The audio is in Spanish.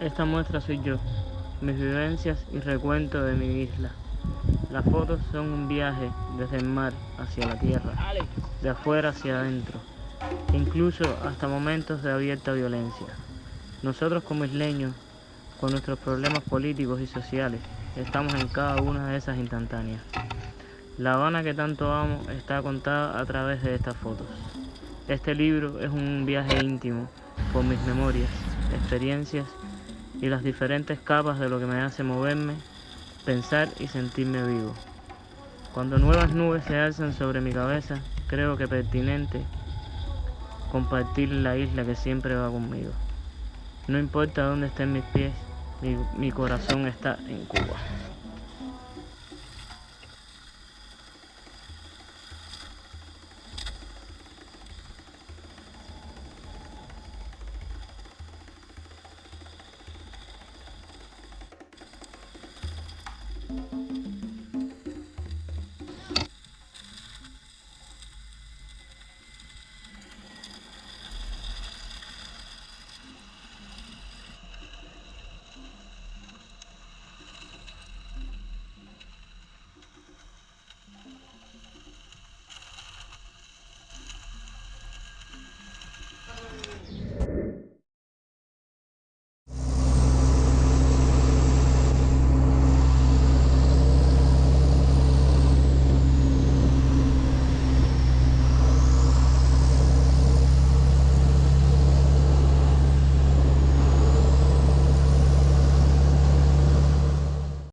Esta muestra soy yo, mis vivencias y recuento de mi isla. Las fotos son un viaje desde el mar hacia la tierra, de afuera hacia adentro, incluso hasta momentos de abierta violencia. Nosotros como isleños, con nuestros problemas políticos y sociales, estamos en cada una de esas instantáneas. La Habana que tanto amo está contada a través de estas fotos. Este libro es un viaje íntimo por mis memorias, experiencias y las diferentes capas de lo que me hace moverme, pensar y sentirme vivo. Cuando nuevas nubes se alzan sobre mi cabeza, creo que pertinente compartir la isla que siempre va conmigo. No importa dónde estén mis pies, mi, mi corazón está en Cuba.